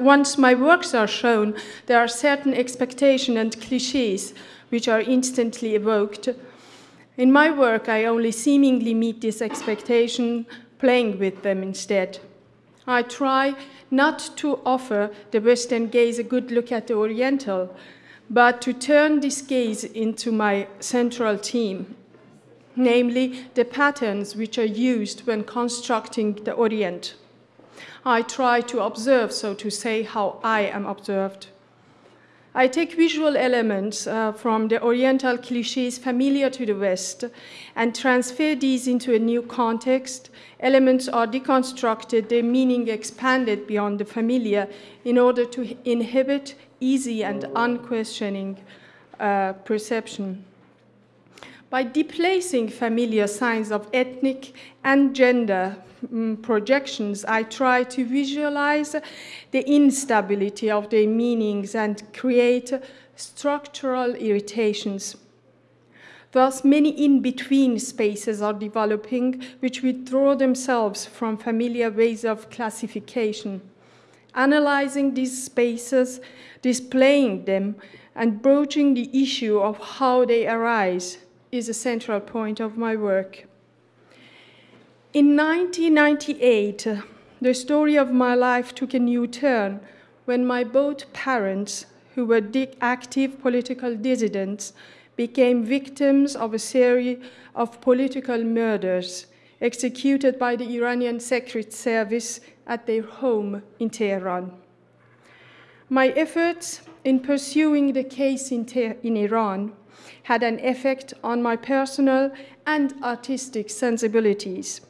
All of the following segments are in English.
Once my works are shown, there are certain expectations and cliches which are instantly evoked. In my work, I only seemingly meet this expectation, playing with them instead. I try not to offer the Western gaze a good look at the Oriental, but to turn this gaze into my central theme, namely the patterns which are used when constructing the Orient. I try to observe, so to say, how I am observed. I take visual elements uh, from the Oriental cliches familiar to the West and transfer these into a new context. Elements are deconstructed, their meaning expanded beyond the familiar in order to inhibit easy and unquestioning uh, perception. By displacing familiar signs of ethnic and gender um, projections, I try to visualize the instability of their meanings and create structural irritations. Thus, many in-between spaces are developing which withdraw themselves from familiar ways of classification. Analyzing these spaces, displaying them, and broaching the issue of how they arise is a central point of my work. In 1998, the story of my life took a new turn when my both parents, who were active political dissidents, became victims of a series of political murders executed by the Iranian Secret Service at their home in Tehran. My efforts in pursuing the case in, in Iran had an effect on my personal and artistic sensibilities.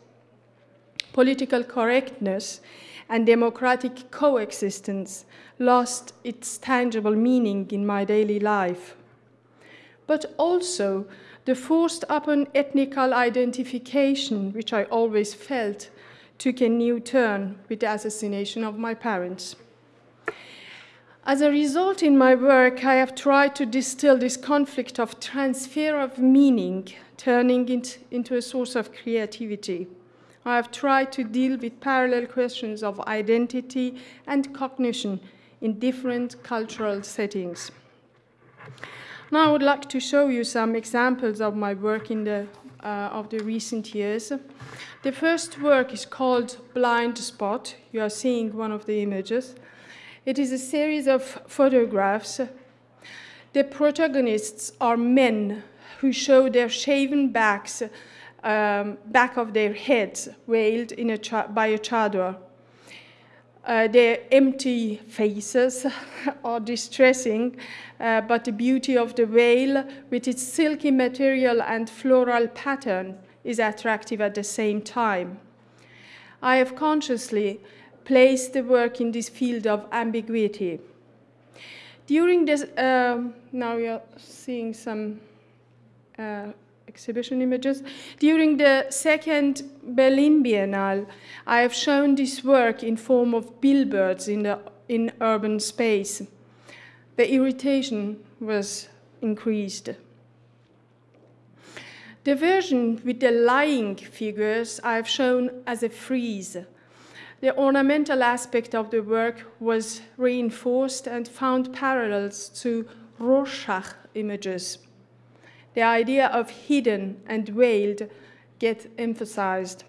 Political correctness and democratic coexistence lost its tangible meaning in my daily life. But also, the forced upon ethnical identification, which I always felt, took a new turn with the assassination of my parents. As a result, in my work, I have tried to distill this conflict of transfer of meaning, turning it into a source of creativity. I have tried to deal with parallel questions of identity and cognition in different cultural settings. Now I would like to show you some examples of my work in the, uh, of the recent years. The first work is called Blind Spot. You are seeing one of the images. It is a series of photographs. The protagonists are men who show their shaven backs, um, back of their heads, veiled in a by a chador. Uh, their empty faces are distressing, uh, but the beauty of the veil, with its silky material and floral pattern, is attractive at the same time. I have consciously place the work in this field of ambiguity. During this, uh, now you're seeing some uh, exhibition images. During the second Berlin Biennale, I have shown this work in form of billboards in, the, in urban space. The irritation was increased. The version with the lying figures I have shown as a frieze the ornamental aspect of the work was reinforced and found parallels to Rorschach images. The idea of hidden and veiled get emphasized.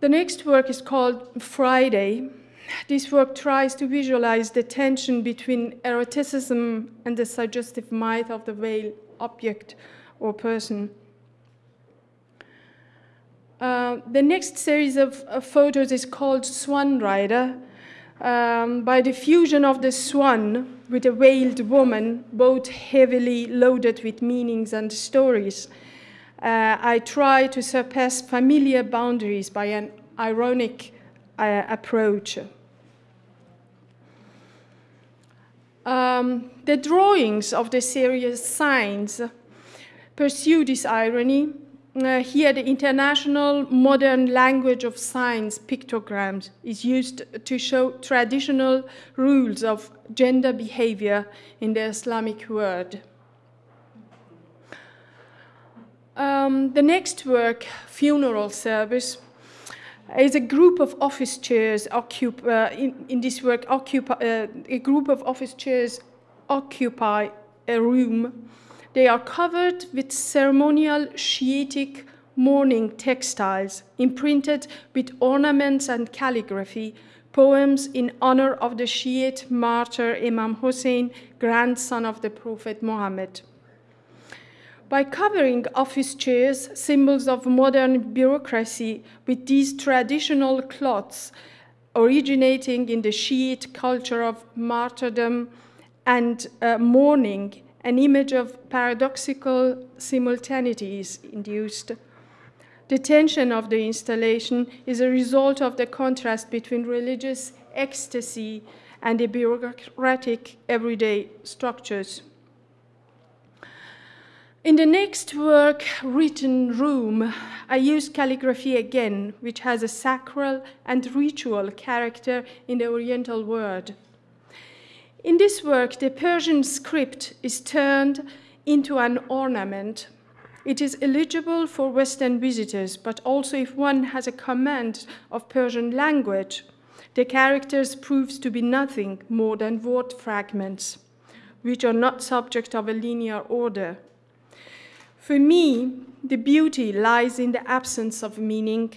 The next work is called Friday. This work tries to visualize the tension between eroticism and the suggestive might of the veiled object or person. Uh, the next series of, of, photos is called Swan Rider. Um, by the fusion of the swan with a veiled woman, both heavily loaded with meanings and stories, uh, I try to surpass familiar boundaries by an ironic uh, approach. Um, the drawings of the series Signs pursue this irony uh, here the international modern language of signs pictograms is used to show traditional rules of gender behavior in the Islamic world. Um, the next work, Funeral Service, is a group of office chairs occupy, uh, in, in, this work, occupy, uh, a group of office chairs occupy a room. They are covered with ceremonial Shiitic mourning textiles imprinted with ornaments and calligraphy, poems in honor of the Shiite martyr Imam Hussein, grandson of the Prophet Muhammad. By covering office chairs, symbols of modern bureaucracy, with these traditional cloths originating in the Shiite culture of martyrdom and uh, mourning, an image of paradoxical simultaneity is induced. The tension of the installation is a result of the contrast between religious ecstasy and the bureaucratic everyday structures. In the next work, Written Room, I use calligraphy again, which has a sacral and ritual character in the Oriental world. In this work, the Persian script is turned into an ornament. It is eligible for Western visitors, but also if one has a command of Persian language, the characters proves to be nothing more than word fragments, which are not subject of a linear order. For me, the beauty lies in the absence of meaning,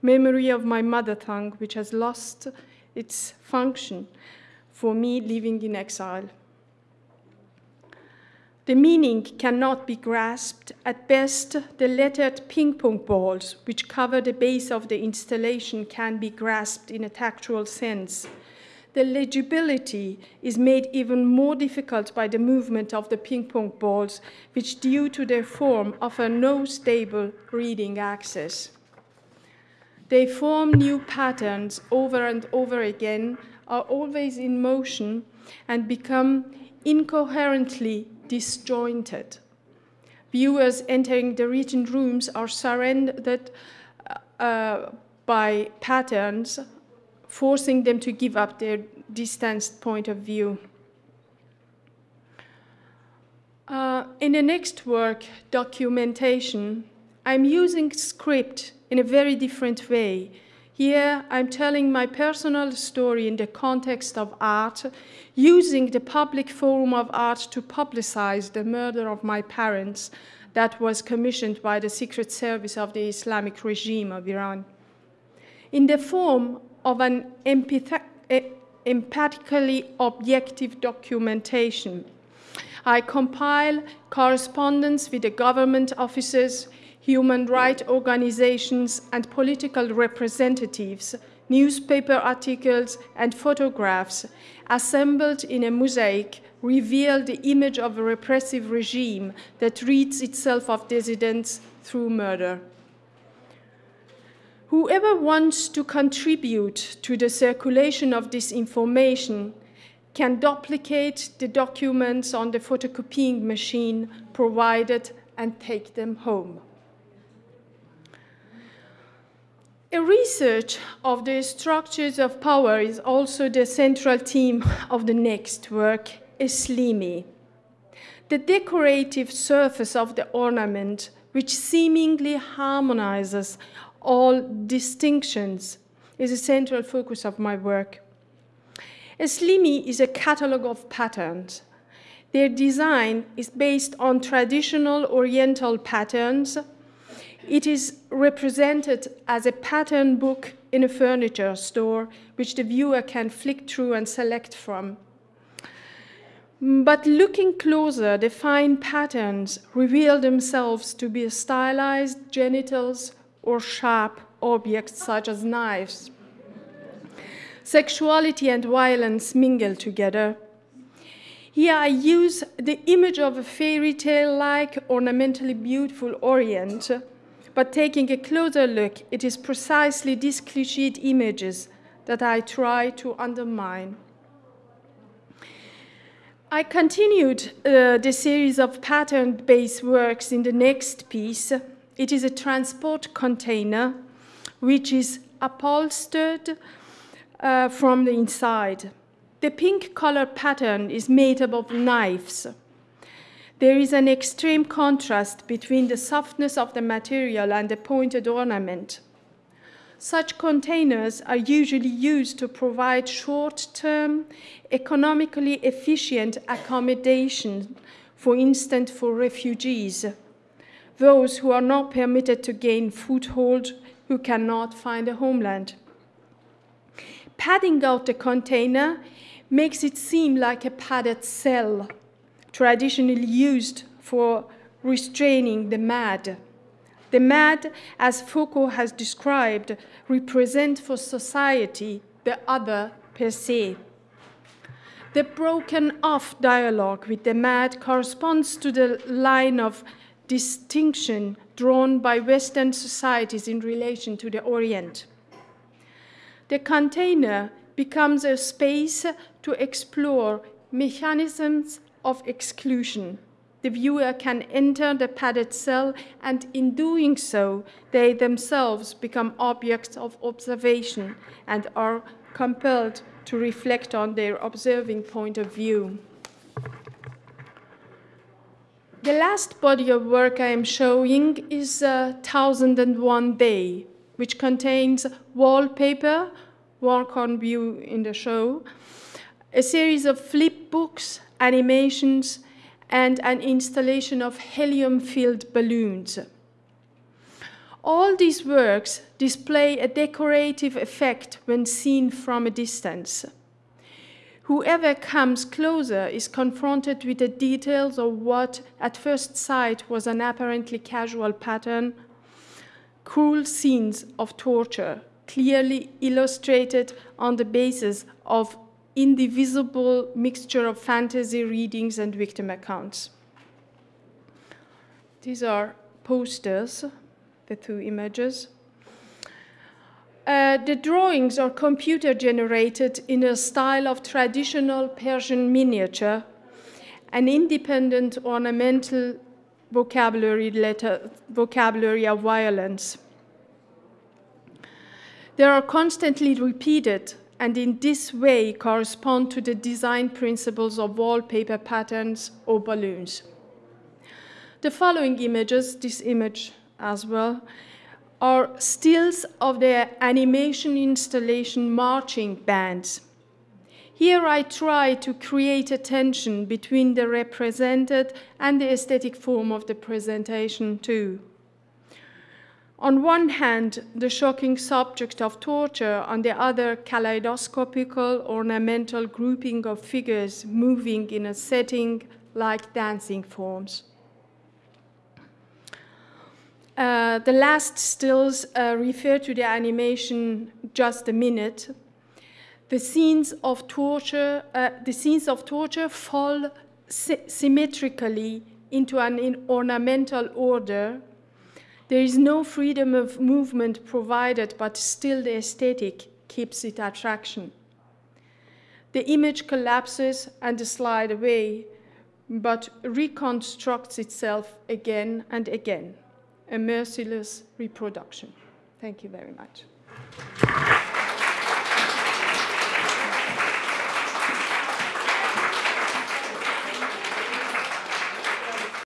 memory of my mother tongue, which has lost its function for me living in exile. The meaning cannot be grasped. At best, the lettered ping pong balls, which cover the base of the installation, can be grasped in a tactual sense the legibility is made even more difficult by the movement of the ping pong balls, which due to their form offer no stable reading access. They form new patterns over and over again, are always in motion, and become incoherently disjointed. Viewers entering the written rooms are surrounded uh, by patterns forcing them to give up their distanced point of view. Uh, in the next work, documentation, I'm using script in a very different way. Here, I'm telling my personal story in the context of art, using the public forum of art to publicize the murder of my parents that was commissioned by the Secret Service of the Islamic regime of Iran. In the form of an empathically objective documentation. I compile correspondence with the government officers, human rights organizations, and political representatives, newspaper articles, and photographs assembled in a mosaic reveal the image of a repressive regime that rids itself of dissidents through murder. Whoever wants to contribute to the circulation of this information can duplicate the documents on the photocopying machine provided and take them home. A research of the structures of power is also the central theme of the next work, Eslimi. The decorative surface of the ornament, which seemingly harmonizes all distinctions is a central focus of my work. Eslimi is a catalog of patterns. Their design is based on traditional Oriental patterns. It is represented as a pattern book in a furniture store, which the viewer can flick through and select from. But looking closer, the fine patterns reveal themselves to be stylized genitals or sharp objects such as knives. Sexuality and violence mingle together. Here I use the image of a fairy tale-like ornamentally beautiful Orient, but taking a closer look, it is precisely these cliched images that I try to undermine. I continued uh, the series of pattern-based works in the next piece, it is a transport container which is upholstered uh, from the inside. The pink color pattern is made up of knives. There is an extreme contrast between the softness of the material and the pointed ornament. Such containers are usually used to provide short-term, economically efficient accommodation, for instance, for refugees, those who are not permitted to gain foothold, who cannot find a homeland. Padding out the container makes it seem like a padded cell, traditionally used for restraining the mad. The mad, as Foucault has described, represent for society the other per se. The broken off dialogue with the mad corresponds to the line of distinction drawn by Western societies in relation to the Orient. The container becomes a space to explore mechanisms of exclusion the viewer can enter the padded cell, and in doing so, they themselves become objects of observation and are compelled to reflect on their observing point of view. The last body of work I am showing is uh, 1001 Day, which contains wallpaper, work on view in the show, a series of flip books, animations, and an installation of helium-filled balloons. All these works display a decorative effect when seen from a distance. Whoever comes closer is confronted with the details of what, at first sight, was an apparently casual pattern, cruel scenes of torture, clearly illustrated on the basis of indivisible mixture of fantasy readings and victim accounts. These are posters, the two images. Uh, the drawings are computer generated in a style of traditional Persian miniature, an independent ornamental vocabulary, letter, vocabulary of violence. They are constantly repeated and in this way correspond to the design principles of wallpaper patterns or balloons. The following images, this image as well, are stills of the animation installation marching bands. Here I try to create a tension between the represented and the aesthetic form of the presentation too. On one hand, the shocking subject of torture, on the other, kaleidoscopical ornamental grouping of figures moving in a setting like dancing forms. Uh, the last stills uh, refer to the animation just a minute. The scenes of torture, uh, the scenes of torture fall sy symmetrically into an ornamental order there is no freedom of movement provided, but still the aesthetic keeps its attraction. The image collapses and slides away, but reconstructs itself again and again, a merciless reproduction. Thank you very much.